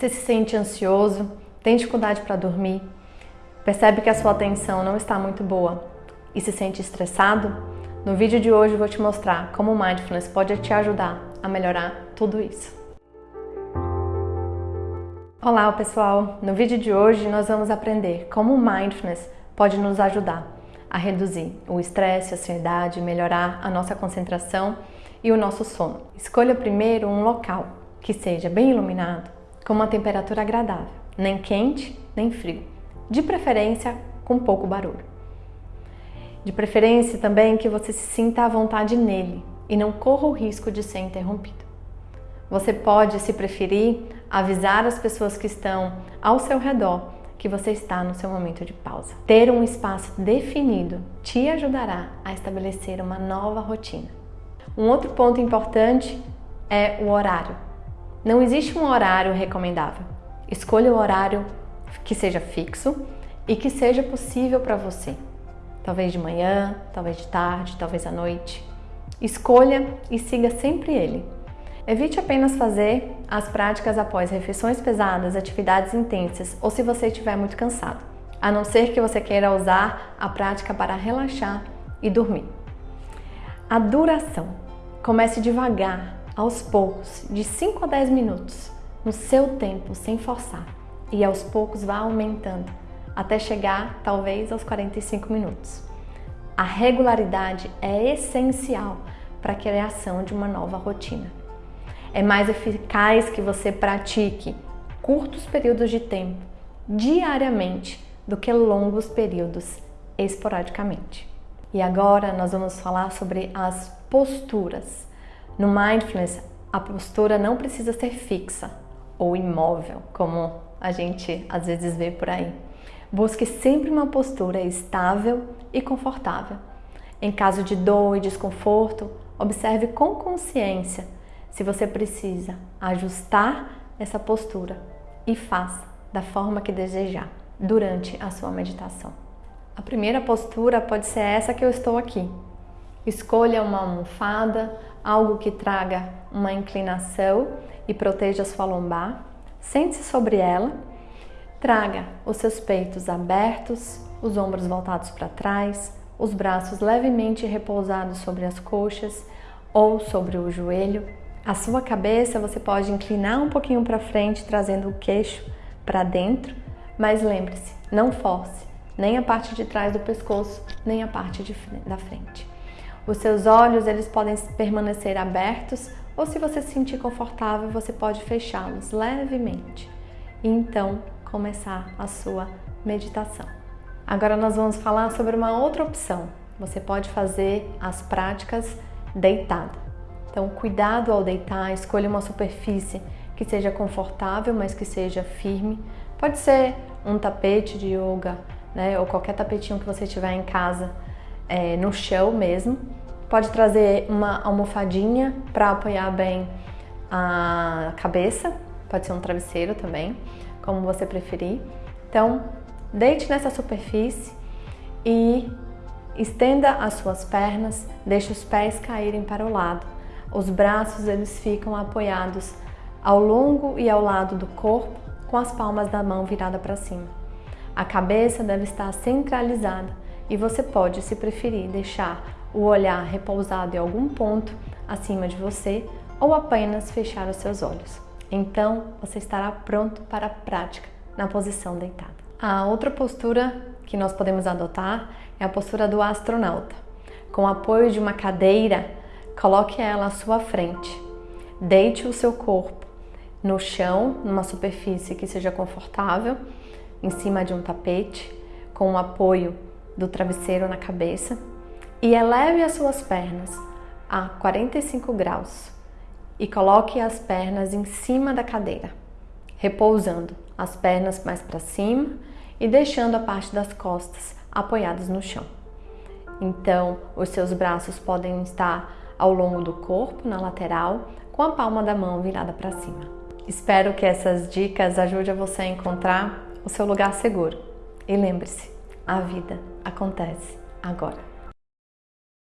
Você se sente ansioso, tem dificuldade para dormir, percebe que a sua atenção não está muito boa e se sente estressado? No vídeo de hoje eu vou te mostrar como o Mindfulness pode te ajudar a melhorar tudo isso. Olá pessoal! No vídeo de hoje nós vamos aprender como o Mindfulness pode nos ajudar a reduzir o estresse, a ansiedade, melhorar a nossa concentração e o nosso sono. Escolha primeiro um local que seja bem iluminado, com uma temperatura agradável, nem quente nem frio, de preferência com pouco barulho. De preferência também que você se sinta à vontade nele e não corra o risco de ser interrompido. Você pode, se preferir, avisar as pessoas que estão ao seu redor que você está no seu momento de pausa. Ter um espaço definido te ajudará a estabelecer uma nova rotina. Um outro ponto importante é o horário. Não existe um horário recomendável. Escolha o horário que seja fixo e que seja possível para você. Talvez de manhã, talvez de tarde, talvez à noite. Escolha e siga sempre ele. Evite apenas fazer as práticas após refeições pesadas, atividades intensas ou se você estiver muito cansado, a não ser que você queira usar a prática para relaxar e dormir. A duração. Comece devagar aos poucos, de 5 a 10 minutos, no seu tempo, sem forçar. E aos poucos vá aumentando, até chegar talvez aos 45 minutos. A regularidade é essencial para a criação de uma nova rotina. É mais eficaz que você pratique curtos períodos de tempo, diariamente, do que longos períodos, esporadicamente. E agora nós vamos falar sobre as posturas no mindfulness, a postura não precisa ser fixa ou imóvel, como a gente às vezes vê por aí. Busque sempre uma postura estável e confortável. Em caso de dor e desconforto, observe com consciência se você precisa ajustar essa postura e faça da forma que desejar durante a sua meditação. A primeira postura pode ser essa que eu estou aqui. Escolha uma almofada algo que traga uma inclinação e proteja sua lombar. Sente-se sobre ela. Traga os seus peitos abertos, os ombros voltados para trás, os braços levemente repousados sobre as coxas ou sobre o joelho. A sua cabeça você pode inclinar um pouquinho para frente, trazendo o queixo para dentro, mas lembre-se, não force nem a parte de trás do pescoço, nem a parte de, da frente. Os seus olhos eles podem permanecer abertos ou se você se sentir confortável, você pode fechá-los levemente e então começar a sua meditação. Agora nós vamos falar sobre uma outra opção. Você pode fazer as práticas deitado. Então, cuidado ao deitar, escolha uma superfície que seja confortável, mas que seja firme. Pode ser um tapete de yoga, né, ou qualquer tapetinho que você tiver em casa é, no chão mesmo. Pode trazer uma almofadinha para apoiar bem a cabeça, pode ser um travesseiro também, como você preferir. Então, deite nessa superfície e estenda as suas pernas, deixe os pés caírem para o lado. Os braços eles ficam apoiados ao longo e ao lado do corpo, com as palmas da mão virada para cima. A cabeça deve estar centralizada e você pode, se preferir, deixar o olhar repousado em algum ponto acima de você ou apenas fechar os seus olhos. Então, você estará pronto para a prática na posição deitada. A outra postura que nós podemos adotar é a postura do astronauta. Com o apoio de uma cadeira, coloque ela à sua frente. Deite o seu corpo no chão, numa superfície que seja confortável, em cima de um tapete, com o apoio do travesseiro na cabeça e eleve as suas pernas a 45 graus e coloque as pernas em cima da cadeira, repousando as pernas mais para cima e deixando a parte das costas apoiadas no chão. Então, os seus braços podem estar ao longo do corpo, na lateral, com a palma da mão virada para cima. Espero que essas dicas ajudem você a encontrar o seu lugar seguro. E lembre-se, a vida acontece agora.